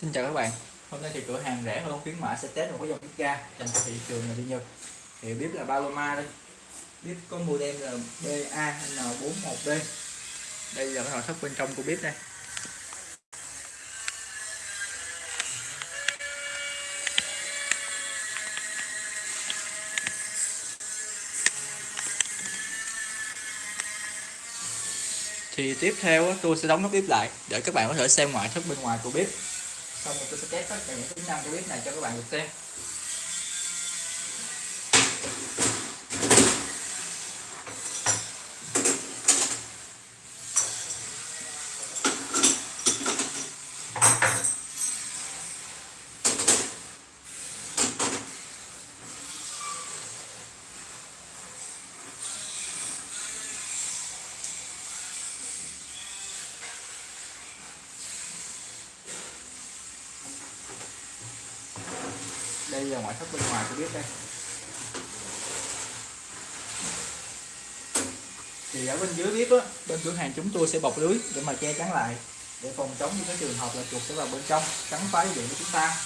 Xin chào các bạn. Hôm nay thì cửa hàng rẻ hơn, khuyến mãi sẽ test một cái dòng bếp ga dành cho thị trường là đi Nhật. Thì bếp là Paloma đây. Bếp có model là BAN41D đây là cái nội thất bên trong của bếp đây. Thì tiếp theo tôi sẽ đóng nắp bếp lại để các bạn có thể xem ngoại thất bên ngoài của bếp xong mình tôi sẽ test tất cả những tính năng của bếp này cho các bạn được xem. Là ngoại thất bên ngoài tôi biết đây. Thì ở bên dưới bếp á, bên cửa hàng chúng tôi sẽ bọc lưới để mà che chắn lại, để phòng chống những cái trường hợp là chuột sẽ vào bên trong cắn phá điện của chúng ta.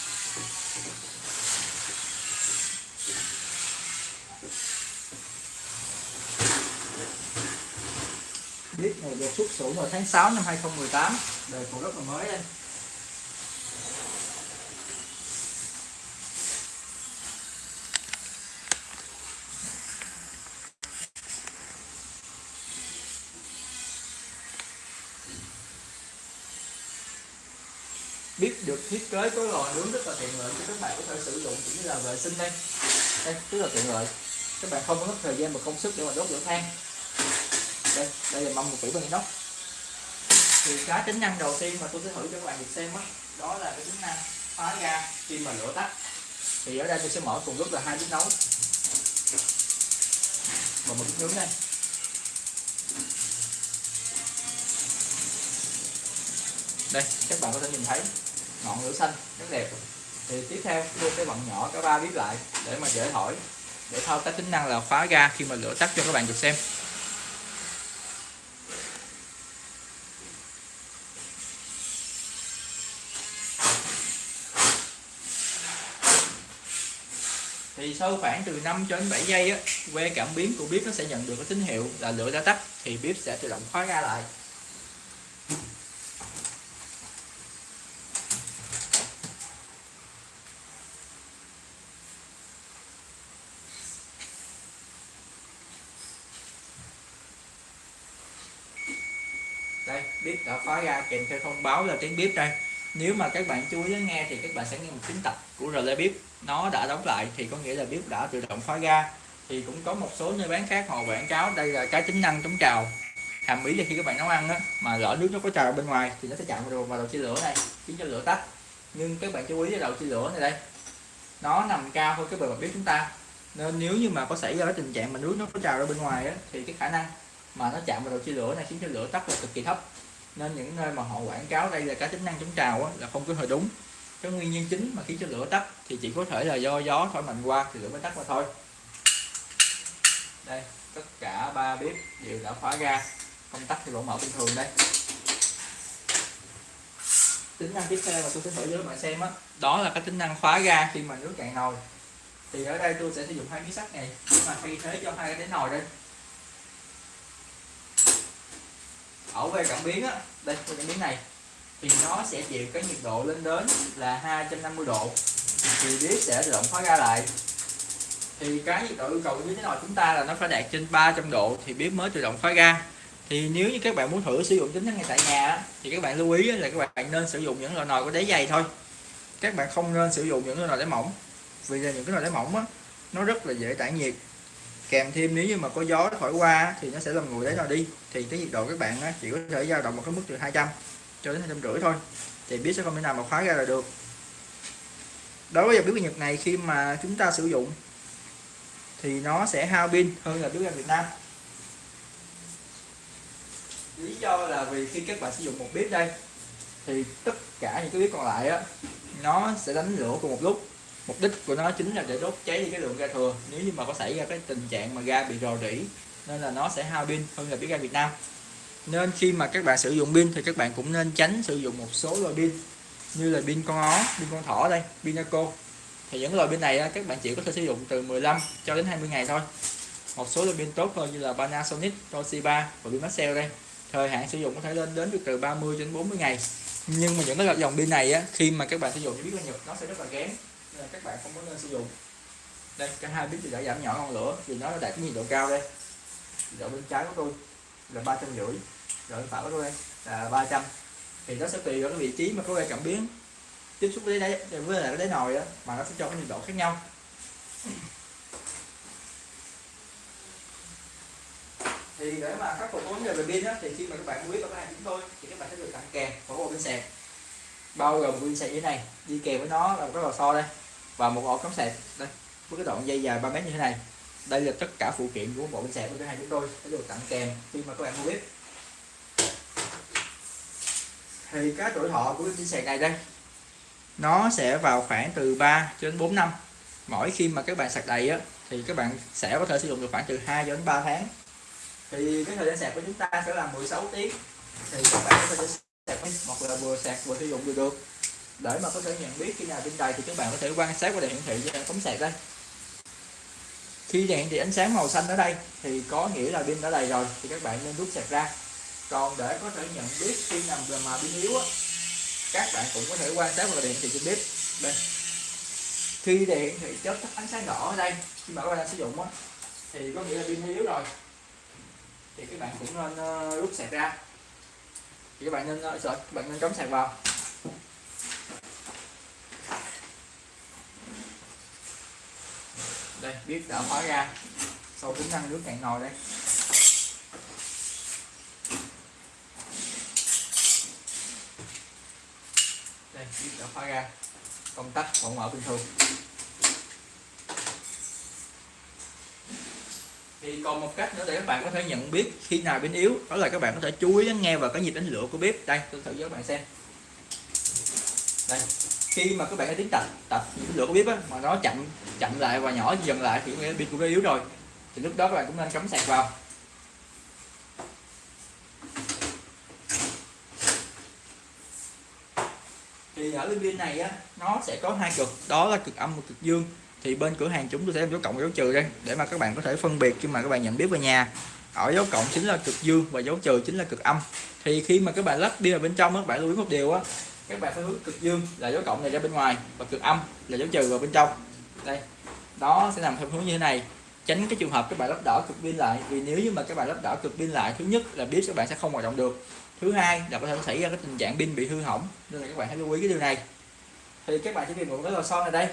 Bếp này được xuất xưởng vào tháng 6 năm 2018 đời còn rất là mới đây. Biết được thiết kế có lò nướng rất là tiện lợi cho các bạn có thể sử dụng cũng như là vệ sinh đây. Đây rất là tiện lợi. Các bạn không có mất thời gian và công sức để mà đốt lửa than. Đây đây là mâm một kỹ bằng inox thì cái tính năng đầu tiên mà tôi sẽ thử cho các bạn được xem đó, đó là cái tính năng phá ga khi mà lửa tắt. Thì ở đây tôi sẽ mở cùng lúc là hai bếp nấu. Và một bếp nướng đây. Đây, các bạn có thể nhìn thấy ngọn lửa xanh, rất đẹp. Thì tiếp theo tôi sẽ bận nhỏ, cả ba bếp lại để mà dễ thổi để thao tác tính năng là khóa ga khi mà lửa tắt cho các bạn được xem. Thì sau khoảng từ 5 cho đến 7 giây á, que cảm biến của bếp nó sẽ nhận được cái tín hiệu là lửa đã tắt, thì bếp sẽ tự động khóa ga lại đây bếp đã khóa ra kèm theo thông báo là tiếng bếp đây. Nếu mà các bạn chú ý lắng nghe thì các bạn sẽ nghe một tiếng tập của relay bếp nó đã đóng lại thì có nghĩa là bếp đã tự động khóa ga thì cũng có một số nơi bán khác họ quảng cáo đây là cái tính năng chống trào. Hàm ý là khi các bạn nấu ăn á, mà lỡ nước nó có trào bên ngoài thì nó sẽ chạm vào vào đầu chia lửa này khiến cho lửa tắt. Nhưng các bạn chú ý là đầu chia lửa này đây nó nằm cao hơn cái bề mặt bếp chúng ta. Nên nếu như mà có xảy ra cái tình trạng mà nước nó có trào ra bên ngoài á, thì cái khả năng mà nó chạm vào đầu chia lửa này khiến cho lửa tắt là cực kỳ thấp nên những nơi mà họ quảng cáo đây là cái tính năng chống trào á, là không có hơi đúng. Cái nguyên nhân chính mà khiến cho lửa tắt thì chỉ có thể là do gió thổi mạnh qua thì lửa mới tắt mà thôi. Đây tất cả ba bếp đều đã khóa ga. Công tắc thì vẫn mở bình thường đây. Tính năng tiếp theo mà tôi sẽ thử với các bạn xem á đó là cái tính năng khóa ga khi mà nước cạn nồi. Thì ở đây tôi sẽ sử dụng hai miếng sắt này để mà thay thế cho hai cái nồi đây. Ở về cảm biến á đây về cảm biến này, thì nó sẽ chịu cái nhiệt độ lên đến là 250 độ. Thì bếp sẽ tự động khóa ra lại. Thì cái nhiệt độ yêu cầu như thế nào chúng ta là nó phải đạt trên 300 độ thì bếp mới tự động khóa ga thì nếu như các bạn muốn thử sử dụng tính năng ngay tại nhà thì các bạn lưu ý là các bạn nên sử dụng những loại nồi có đáy dày thôi. Các bạn không nên sử dụng những loại nồi đáy mỏng, vì là những cái nồi đáy mỏng á, nó rất là dễ tản nhiệt kèm thêm nếu như mà có gió thổi qua thì nó sẽ làm nguội đấy nồi đi. Thì cái nhiệt độ các bạn chỉ có thể dao động một cái mức từ 200 cho đến hai trăm rưỡi thôi. Thì biết sẽ không thể nào mà khóa ra là được. Đối với dòng bếp ga Nhật này, khi mà chúng ta sử dụng, thì nó sẽ hao pin hơn là bếp ga Việt Nam. Lý do là vì khi các bạn sử dụng một bếp đây, thì tất cả những cái bếp còn lại á, nó sẽ đánh lửa cùng một lúc mục đích của nó chính là để đốt cháy đi cái lượng ga thừa. Nếu như mà có xảy ra cái tình trạng mà ga bị rò rỉ nên là nó sẽ hao pin hơn là biết ga Việt Nam. Nên khi mà các bạn sử dụng pin thì các bạn cũng nên tránh sử dụng một số loại pin như là pin con ó pin con thỏ đây pin Naco thì những loại pin này các bạn chỉ có thể sử dụng từ 15 cho đến 20 ngày thôi. Một số loại pin tốt hơn như là Panasonic, Toshiba và pin Maxell đây. Thời hạn sử dụng có thể lên đến được từ 30 đến 40 ngày. Nhưng mà những cái dòng pin này á, khi mà các bạn sử dụng biết là nhật nó sẽ rất là kém nên là các bạn không có nên sử dụng. Đây, cả hai bếp thì đã giảm nhỏ ngọn lửa vì nó đã đạt cái nhiệt độ cao đây. Nhiệt độ bên trái của tôi là ba trăm rưỡi rồi phải của tôi là 300 thì nó sẽ tùy vào cái vị trí mà có gây cảm biến. Tiếp xúc với đáy, với lại cái đáy nồi đó mà nó sẽ cho cái nhiệt độ khác nhau. Thì để mà khắc phục vấn đề về pin á, thì khi mà các bạn mua biết ở hàng chúng tôi thì các bạn sẽ được tặng kèm của bộ pin sạc. Bao gồm pin sạc như thế này, đi kèm với nó là một cái lò xo đây và một ổ cắm sạc đây, với cái đoạn dây dài 3 mét như thế này. Đây là tất cả phụ kiện của bộ pin sạc của cái hai chúng tôi. Sẽ được tặng kèm khi mà các bạn mua bếp. thì cái tuổi thọ của pin sạc này đây, nó sẽ vào khoảng từ 3 cho đến 4 năm. Mỗi khi mà các bạn sạc đầy á, thì các bạn sẽ có thể sử dụng được khoảng từ 2 cho đến 3 tháng. Thì cái thời gian sạc của chúng ta sẽ là 16 tiếng. Thì các bạn có thể sạc hoặc là vừa sạc vừa sử dụng được được để mà có thể nhận biết khi nào pin đầy thì các bạn có thể quan sát qua đèn hiển thị trên sạc đây. Khi đèn thì ánh sáng màu xanh ở đây thì có nghĩa là pin đã đầy rồi, thì các bạn nên rút sạc ra. Còn để có thể nhận biết khi nào mà pin yếu á, các bạn cũng có thể quan sát vào đèn hiển thị trên bếp. Đây. Khi đèn thì chớp tắt ánh sáng đỏ ở đây, khi mà các bạn đang sử dụng á, thì có nghĩa là pin yếu rồi. Thì các bạn cũng nên ờ, rút sạc ra. Thì các bạn nên ờ, sợ, các bạn nên cắm sạc vào. Đây, biết đã khóa ra. Sau tính năng nước cạn nồi đây. Đây, biết đã khóa ra. Công tắc vẫn mở bình thường. Thì còn một cách nữa để các bạn có thể nhận biết khi nào pin yếu, đó là các bạn có thể chú ý lắng nghe vào cái nhịp đánh lửa của bếp. Đây, tôi thử cho các bạn xem. Đây khi mà các bạn đã tiến tập tập lửa của bếp á, mà nó chậm chậm lại và nhỏ dần lại thì pin cũng đã yếu rồi. Thì lúc đó các bạn cũng nên cắm sạc vào. Thì ở bên pin này á nó sẽ có hai cực đó là cực âm và cực dương. Thì bên cửa hàng chúng tôi sẽ dấu cộng dấu trừ đây để mà các bạn có thể phân biệt khi mà các bạn nhận biết về nhà. Ở dấu cộng chính là cực dương và dấu trừ chính là cực âm. Thì khi mà các bạn lắp đi vào bên trong các bạn lưu ý một điều á các bạn phải hướng cực dương là dấu cộng này ra bên ngoài và cực âm là dấu trừ vào bên trong. Đây, đó sẽ nằm theo hướng như thế này. Tránh cái trường hợp các bạn lắp đỏ cực pin lại, vì nếu như mà các bạn lắp đỏ cực pin lại, thứ nhất là biết các bạn sẽ không hoạt động được. Thứ hai là có thể xảy ra cái tình trạng pin bị hư hỏng, nên là các bạn hãy lưu ý cái điều này. Thì các bạn chỉ cần một cái lò xo này đây.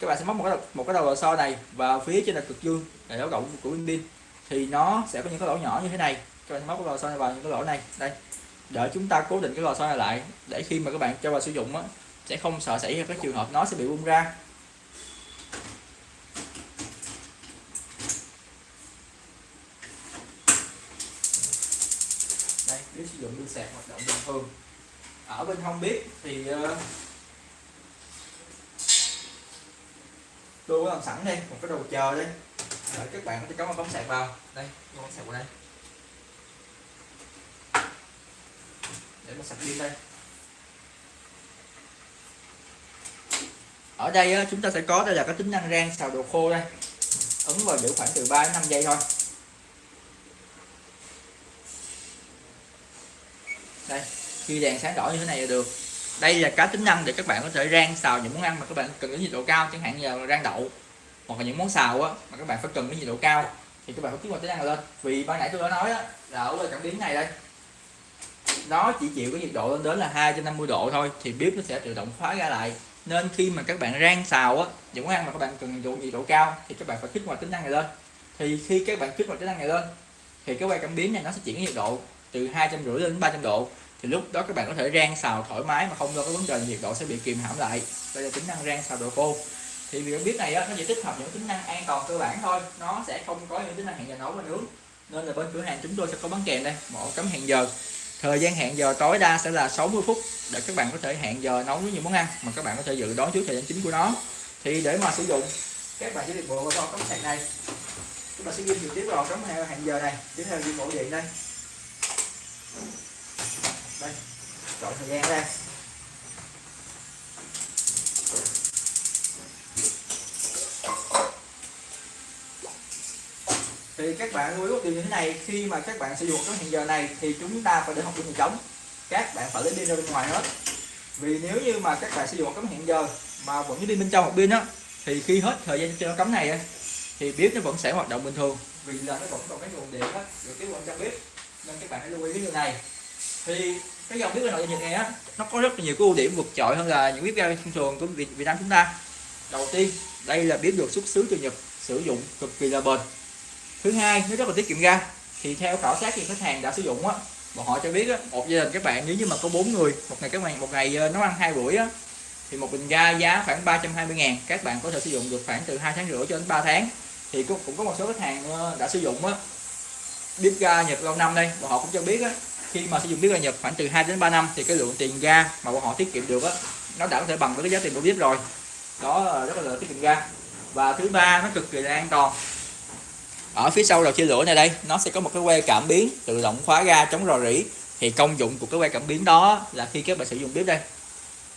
Các bạn sẽ móc một cái một cái đầu lò xo này vào phía trên là cực dương là dấu cộng của pin pin. Thì nó sẽ có những cái lỗ nhỏ như thế này. Các bạn sẽ móc cái lò xo này vào những cái lỗ này. Đây để chúng ta cố định cái lò xo này lại, để khi mà các bạn cho vào sử dụng á, sẽ không sợ xảy ra các trường hợp nó sẽ bị bung ra. Đây, nếu sử dụng pin sạc hoạt động bình thường. Ở bên không biết thì tôi có làm sẵn đây một cái đồ chờ đây để các bạn có thể cắm ống sạc vào. Đây con sạc vào đây. Nó sạc pin đây. Ở đây á, chúng ta sẽ có đây là cái tính năng rang xào đồ khô đây. Ấn vào giữ khoảng từ 3 đến 5 giây thôi. Đây khi đèn sáng đỏ như thế này là được. Đây là cái tính năng để các bạn có thể rang xào những món ăn mà các bạn cần cái nhiệt độ cao chẳng hạn như là rang đậu hoặc là những món xào á mà các bạn phải cần cái nhiệt độ cao thì các bạn phải kích hoạt tính năng lên. Vì ban nãy tôi đã nói á là ở cảm biến này đây nó chỉ chịu cái nhiệt độ lên đến là 250 độ thôi thì bếp nó sẽ tự động khóa ra lại. Nên khi mà các bạn rang xào á những món ăn mà các bạn cần dùng độ, nhiệt độ cao thì các bạn phải kích hoạt tính năng này lên. Thì khi các bạn kích hoạt tính năng này lên thì cái quay cảm biến này nó sẽ chuyển cái nhiệt độ từ hai trăm rưỡi đến 300 độ. Thì lúc đó các bạn có thể rang xào thoải mái mà không lo cái vấn đề nhiệt độ sẽ bị kìm hãm lại. Đây là tính năng rang xào đồ khô. Thì việc biết này á, nó chỉ tích hợp những tính năng an toàn cơ bản thôi. Nó sẽ không có những tính năng hẹn giờ nấu và nướng. Nên là bên cửa hàng chúng tôi sẽ có bán kèm đây một cấm hẹn giờ thời gian hẹn giờ tối đa sẽ là 60 phút để các bạn có thể hẹn giờ nấu với những món ăn mà các bạn có thể dự đoán trước thời gian chính của nó. Thì để mà sử dụng, các bạn sẽ được bộ vào cắm sạc này. Chúng ta sẽ ghi trực tiếp vào cắm hẹn giờ này, tiếp theo ghi bộ điện đây. Đây, chọn thời gian đây thì các bạn lưu ý một điều như thế này khi mà các bạn sử dụng cái hẹn giờ này thì chúng ta phải để học pin hệ trống các bạn phải lấy pin ra bên ngoài hết. Vì nếu như mà các bạn sử dụng cấm hẹn giờ mà vẫn đi bên trong một pin á thì khi hết thời gian cho cấm này thì bếp nó vẫn sẽ hoạt động bình thường. Vì là nó vẫn còn cái nguồn điện á được tiếp vào trong bếp. Nên các bạn hãy lưu ý cái điều này. Thì cái dòng bếp ga nội nhật này á nó có rất là nhiều cái ưu điểm vượt trội hơn là những bếp ga thông thường của Việt, Việt Nam chúng ta. Đầu tiên đây là bếp được xuất xứ từ Nhật sử dụng cực kỳ là bền thứ hai nó rất là tiết kiệm ga thì theo khảo sát thì khách hàng đã sử dụng á bọn họ cho biết á một gia đình các bạn nếu như mà có bốn người một ngày các bạn một ngày nó nấu ăn hai buổi á thì một bình ga giá khoảng 320 ngàn các bạn có thể sử dụng được khoảng từ hai tháng rưỡi cho đến 3 tháng. Thì cũng, cũng có một số khách hàng ờ, đã sử dụng á bếp ga Nhật lâu năm đây bọn họ cũng cho biết á khi mà sử dụng bếp ga Nhật khoảng từ 2 đến 3 năm thì cái lượng tiền ga mà bọn họ tiết kiệm được á nó đã có thể bằng với cái giá tiền của bếp rồi. Đó ờ, rất là tiết kiệm ga. Và thứ ba nó cực kỳ là an toàn ở phía sau đầu chia lửa này đây, nó sẽ có một cái que cảm biến tự động khóa ga chống rò rỉ. Thì công dụng của cái que cảm biến đó là khi các bạn sử dụng bếp đây.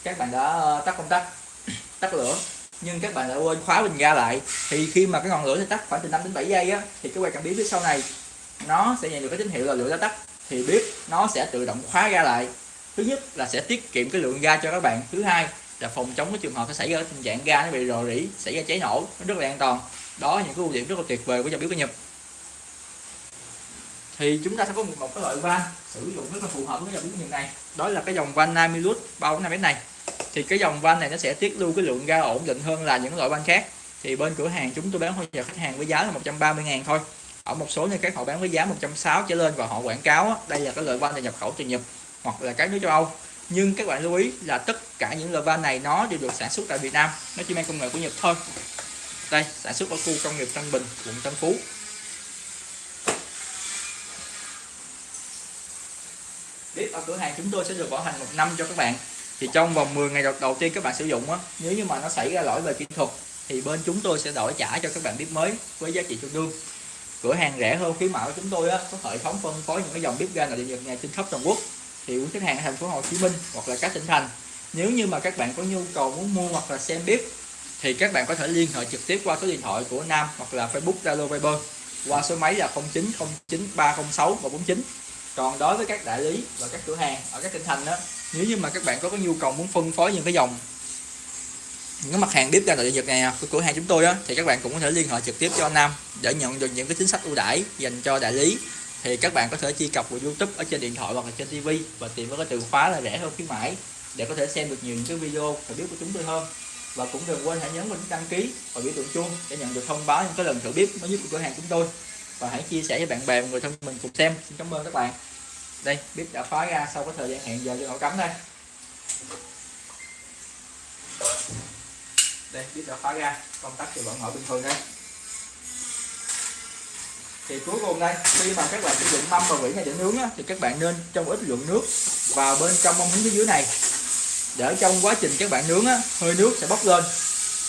Các bạn đã ờ, tắt công tắc, tắt lửa, nhưng các bạn đã quên khóa bình ga lại. Thì khi mà cái ngọn lửa sẽ tắt khoảng từ 5 đến 7 giây á, thì cái que cảm biến phía sau này, nó sẽ nhận được cái tín hiệu là lửa đã tắt. Thì bếp nó sẽ tự động khóa ga lại. Thứ nhất là sẽ tiết kiệm cái lượng ga cho các bạn. Thứ hai là phòng chống cái trường hợp sẽ xảy ra tình trạng ga nó bị rò rỉ, xảy ra cháy nổ, nó rất là an toàn đó là những cái ưu điểm rất là tuyệt vời của dòng bếp của Nhật. Thì chúng ta sẽ có một cái loại van sử dụng rất là phù hợp với dòng bếp Nhật này. Đó là cái dòng van Namilus 345 m này. Thì cái dòng van này nó sẽ tiết lưu cái lượng ga ổn định hơn là những loại van khác. Thì bên cửa hàng chúng tôi bán hỗ trợ khách hàng với giá là 130 ngàn thôi. Ở một số nơi các họ bán với giá 160 trở lên và họ quảng cáo đây là cái loại van này nhập khẩu từ Nhật hoặc là các nước châu Âu. Nhưng các bạn lưu ý là tất cả những loại van này nó đều được sản xuất tại Việt Nam. Nó chỉ mang công nghệ của Nhật thôi đây sản xuất ở khu công nghiệp Tân Bình quận Tân Phú. Bếp ở cửa hàng chúng tôi sẽ được bảo hành một năm cho các bạn. Thì trong vòng 10 ngày đầu, đầu tiên các bạn sử dụng á nếu như mà nó xảy ra lỗi về kỹ thuật thì bên chúng tôi sẽ đổi trả cho các bạn bếp mới với giá trị tương đương. Cửa hàng rẻ hơn khuyến mạo của chúng tôi á có hệ thống phân phối những cái dòng bếp ga nội địa nhật nhà trên khắp toàn quốc. Thì quý khách hàng ở thành phố Hồ Chí Minh hoặc là các tỉnh thành nếu như mà các bạn có nhu cầu muốn mua hoặc là xem bếp thì các bạn có thể liên hệ trực tiếp qua số điện thoại của Nam hoặc là Facebook, Zalo, Viber qua số máy là 0909306149 còn đối với các đại lý và các cửa hàng ở các tỉnh thành đó nếu như mà các bạn có cái nhu cầu muốn phân phối những cái dòng, những cái mặt hàng bếp ga nội địa Nhật này à, của cửa hàng chúng tôi á, thì các bạn cũng có thể liên hệ trực tiếp cho Nam để nhận được những cái chính sách ưu đãi dành cho đại lý. Thì các bạn có thể truy cập vào YouTube ở trên điện thoại hoặc là trên TV và tìm với cái từ khóa là rẻ hơn khuyến mãi để có thể xem được nhiều những cái video và bếp của chúng tôi hơn và cũng đừng quên hãy nhấn vào đăng ký và biểu tượng chuông để nhận được thông báo những cái lần thử bếp mới nhất của cửa hàng chúng tôi. Và hãy chia sẻ với bạn bè và người thân mình cùng xem. Xin cảm ơn các bạn. Đây bếp đã phá ra sau cái thời gian hẹn giờ cho nổ cắm đây. Đây bếp đã phá ra. Công tắc thì vẫn mở bình thường đây. Thì cuối cùng đây khi mà các bạn sử dụng mâm và vỉ này để nướng á, thì các bạn nên trong ít lượng nước vào bên trong mâm hứng phía dưới này để trong quá trình các bạn nướng á, hơi nước sẽ bốc lên.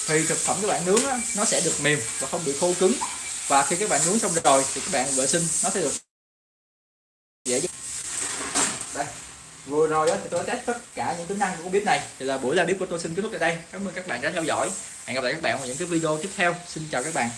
Thì thực phẩm các bạn nướng á, nó sẽ được mềm và không bị khô cứng. Và khi các bạn nướng xong rồi thì các bạn vệ sinh nó sẽ được dễ dàng. Đây vừa rồi đó thì tôi test tất cả những tính năng của bếp này. Thì là buổi ra bếp của tôi xin kết thúc tại đây. Cảm ơn các bạn đã theo dõi. Hẹn gặp lại các bạn vào những cái video tiếp theo. Xin chào các bạn.